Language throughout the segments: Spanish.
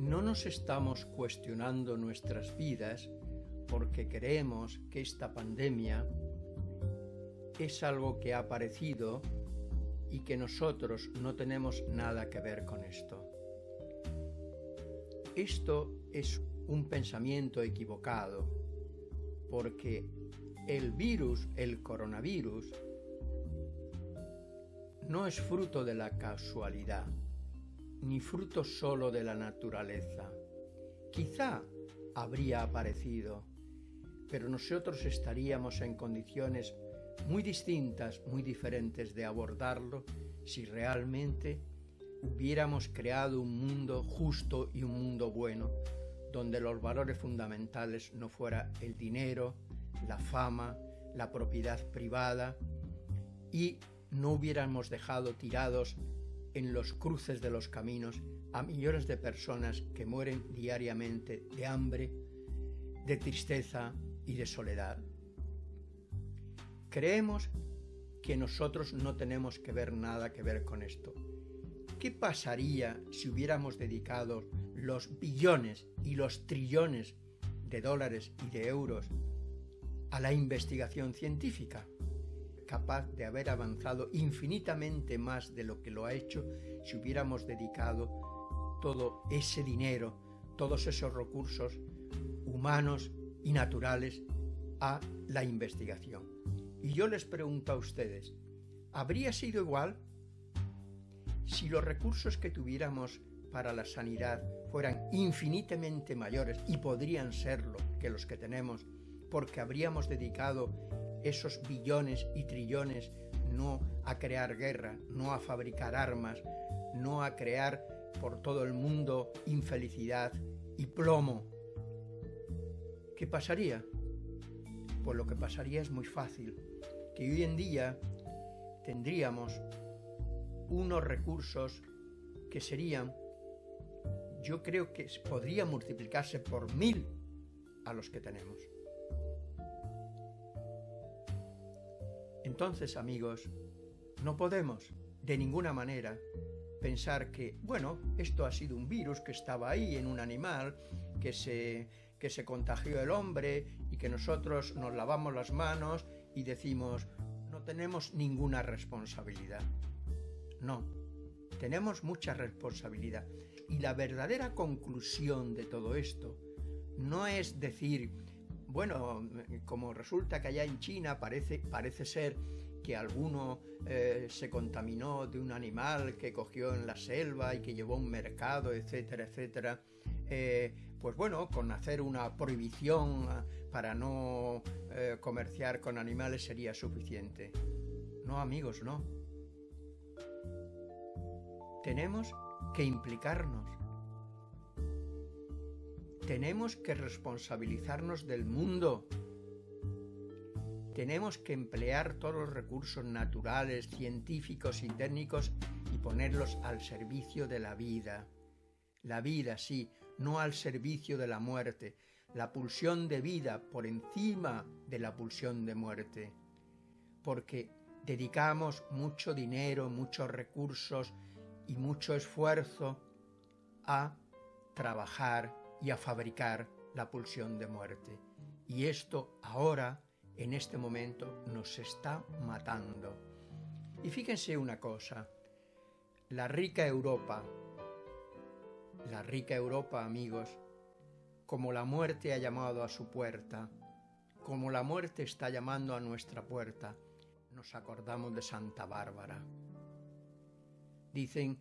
no nos estamos cuestionando nuestras vidas porque creemos que esta pandemia es algo que ha aparecido y que nosotros no tenemos nada que ver con esto. Esto es un pensamiento equivocado porque el virus, el coronavirus, no es fruto de la casualidad, ni fruto solo de la naturaleza. Quizá habría aparecido, pero nosotros estaríamos en condiciones muy distintas, muy diferentes de abordarlo si realmente hubiéramos creado un mundo justo y un mundo bueno, donde los valores fundamentales no fuera el dinero, la fama, la propiedad privada y no hubiéramos dejado tirados en los cruces de los caminos a millones de personas que mueren diariamente de hambre, de tristeza y de soledad. Creemos que nosotros no tenemos que ver nada que ver con esto. ¿Qué pasaría si hubiéramos dedicado los billones y los trillones de dólares y de euros a la investigación científica? Capaz de haber avanzado infinitamente más de lo que lo ha hecho si hubiéramos dedicado todo ese dinero, todos esos recursos humanos y naturales a la investigación. Y yo les pregunto a ustedes, ¿habría sido igual si los recursos que tuviéramos para la sanidad fueran infinitamente mayores y podrían serlo que los que tenemos porque habríamos dedicado esos billones y trillones no a crear guerra, no a fabricar armas, no a crear por todo el mundo infelicidad y plomo. ¿Qué pasaría? Pues lo que pasaría es muy fácil, que hoy en día tendríamos unos recursos que serían, yo creo que podría multiplicarse por mil a los que tenemos. Entonces, amigos, no podemos, de ninguna manera, pensar que, bueno, esto ha sido un virus que estaba ahí en un animal, que se, que se contagió el hombre y que nosotros nos lavamos las manos y decimos, no tenemos ninguna responsabilidad. No, tenemos mucha responsabilidad. Y la verdadera conclusión de todo esto no es decir, bueno, como resulta que allá en China parece, parece ser que alguno eh, se contaminó de un animal que cogió en la selva y que llevó a un mercado, etcétera, etcétera, eh, pues bueno, con hacer una prohibición ah, para no eh, comerciar con animales sería suficiente. No, amigos, no. Tenemos que implicarnos tenemos que responsabilizarnos del mundo. Tenemos que emplear todos los recursos naturales, científicos y técnicos y ponerlos al servicio de la vida. La vida, sí, no al servicio de la muerte. La pulsión de vida por encima de la pulsión de muerte. Porque dedicamos mucho dinero, muchos recursos y mucho esfuerzo a trabajar y a fabricar la pulsión de muerte. Y esto ahora, en este momento, nos está matando. Y fíjense una cosa, la rica Europa, la rica Europa, amigos, como la muerte ha llamado a su puerta, como la muerte está llamando a nuestra puerta, nos acordamos de Santa Bárbara. Dicen,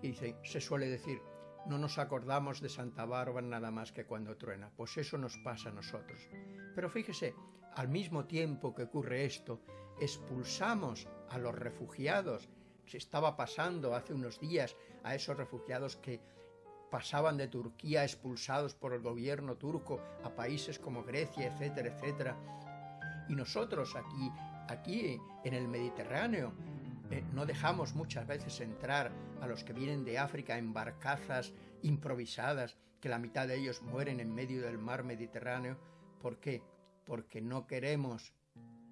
dicen, se suele decir, no nos acordamos de Santa Bárbara nada más que cuando truena, pues eso nos pasa a nosotros. Pero fíjese, al mismo tiempo que ocurre esto, expulsamos a los refugiados. Se estaba pasando hace unos días a esos refugiados que pasaban de Turquía expulsados por el gobierno turco a países como Grecia, etcétera, etcétera. Y nosotros aquí, aquí en el Mediterráneo, eh, no dejamos muchas veces entrar a los que vienen de África en barcazas improvisadas, que la mitad de ellos mueren en medio del mar Mediterráneo. ¿Por qué? Porque no queremos,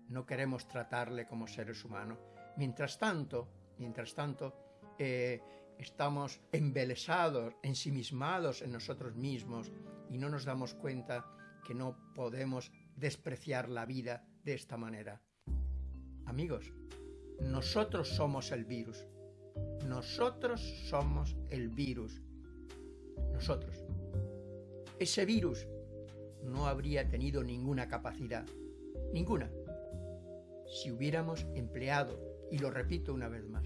no queremos tratarle como seres humanos. Mientras tanto, mientras tanto, eh, estamos embelesados, ensimismados en nosotros mismos y no nos damos cuenta que no podemos despreciar la vida de esta manera. Amigos, nosotros somos el virus. Nosotros somos el virus. Nosotros. Ese virus no habría tenido ninguna capacidad. Ninguna. Si hubiéramos empleado, y lo repito una vez más,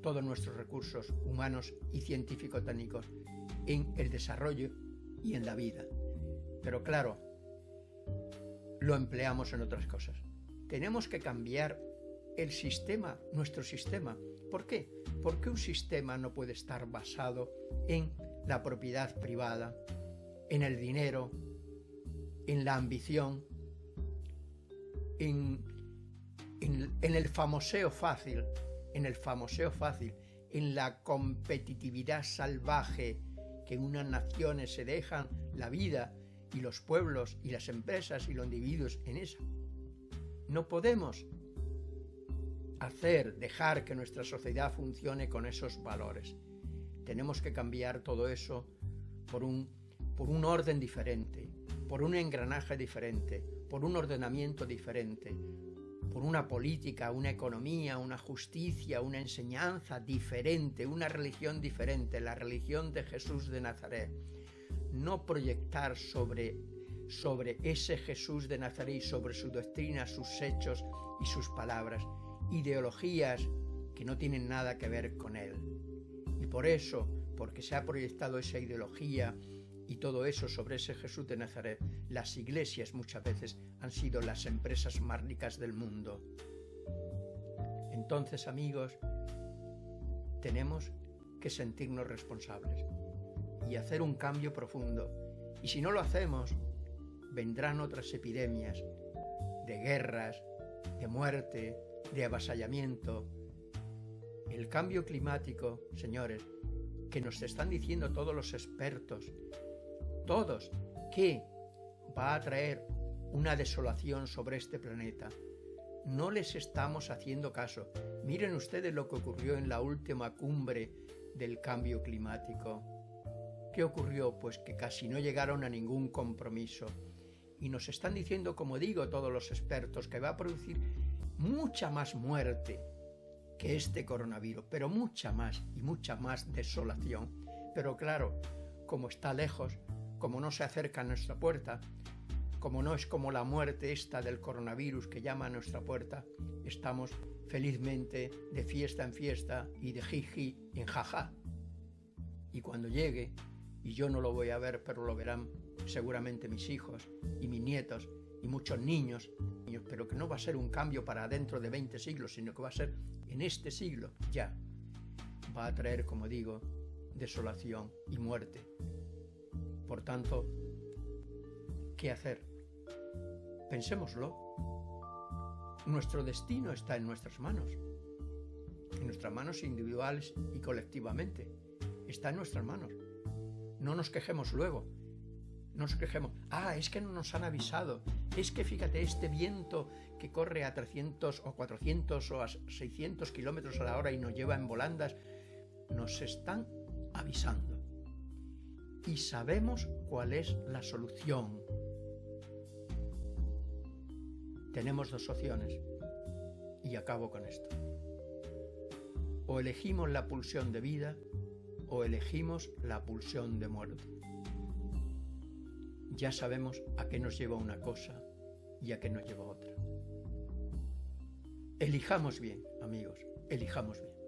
todos nuestros recursos humanos y científico-técnicos en el desarrollo y en la vida. Pero claro, lo empleamos en otras cosas. Tenemos que cambiar el sistema, nuestro sistema. ¿Por qué? Porque un sistema no puede estar basado en la propiedad privada, en el dinero, en la ambición, en, en, el famoseo fácil, en el famoseo fácil, en la competitividad salvaje que unas naciones se dejan la vida y los pueblos y las empresas y los individuos en eso. No podemos hacer, dejar que nuestra sociedad funcione con esos valores. Tenemos que cambiar todo eso por un, por un orden diferente, por un engranaje diferente, por un ordenamiento diferente, por una política, una economía, una justicia, una enseñanza diferente, una religión diferente, la religión de Jesús de Nazaret. No proyectar sobre, sobre ese Jesús de Nazaret sobre su doctrina, sus hechos y sus palabras, ideologías que no tienen nada que ver con él. Y por eso, porque se ha proyectado esa ideología y todo eso sobre ese Jesús de Nazaret, las iglesias muchas veces han sido las empresas más ricas del mundo. Entonces, amigos, tenemos que sentirnos responsables y hacer un cambio profundo. Y si no lo hacemos, vendrán otras epidemias de guerras, de muerte, de avasallamiento. El cambio climático, señores, que nos están diciendo todos los expertos, todos, que va a traer una desolación sobre este planeta. No les estamos haciendo caso. Miren ustedes lo que ocurrió en la última cumbre del cambio climático. ¿Qué ocurrió? Pues que casi no llegaron a ningún compromiso. Y nos están diciendo, como digo todos los expertos, que va a producir mucha más muerte que este coronavirus, pero mucha más y mucha más desolación. Pero claro, como está lejos, como no se acerca a nuestra puerta, como no es como la muerte esta del coronavirus que llama a nuestra puerta, estamos felizmente de fiesta en fiesta y de jiji en jaja. Y cuando llegue, y yo no lo voy a ver, pero lo verán seguramente mis hijos y mis nietos y muchos niños, pero que no va a ser un cambio para dentro de 20 siglos, sino que va a ser en este siglo ya. Va a traer, como digo, desolación y muerte. Por tanto, ¿qué hacer? Pensémoslo. Nuestro destino está en nuestras manos, en nuestras manos individuales y colectivamente. Está en nuestras manos. No nos quejemos luego, nos quejemos. Ah, es que no nos han avisado. Es que fíjate, este viento que corre a 300 o 400 o a 600 kilómetros a la hora y nos lleva en volandas, nos están avisando. Y sabemos cuál es la solución. Tenemos dos opciones. Y acabo con esto. O elegimos la pulsión de vida o elegimos la pulsión de muerte ya sabemos a qué nos lleva una cosa y a qué nos lleva otra. Elijamos bien, amigos, elijamos bien.